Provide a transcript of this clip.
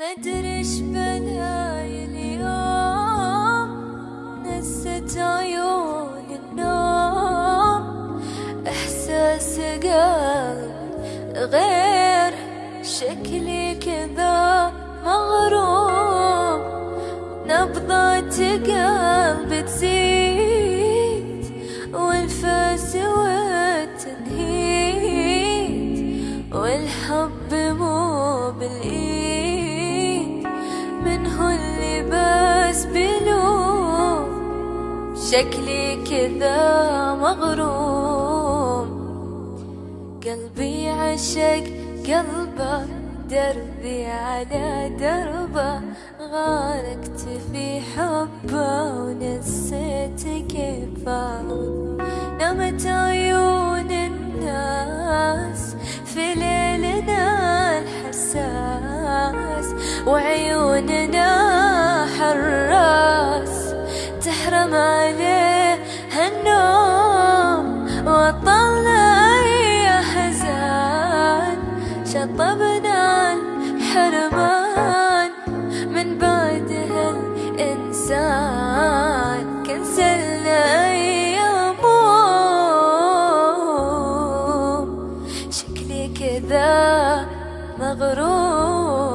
مدري إيش بلاي اليوم نست عيون النوم. إحساس قلب غير شكلي كذا مغروم. نبضات قلب تزيد والأنفاس والتنهيد والحب مو بالإيد. شكلي كذا مغروم. قلبي عشق قلبه دربي على دربه. غارقت في حبه ونسيت كيف نمت عيون الناس في ليلنا الحساس. وعيوننا حراس شطبنا الحرمان من بعده الإنسان. كنسلنا يوم شكلي كذا مغروم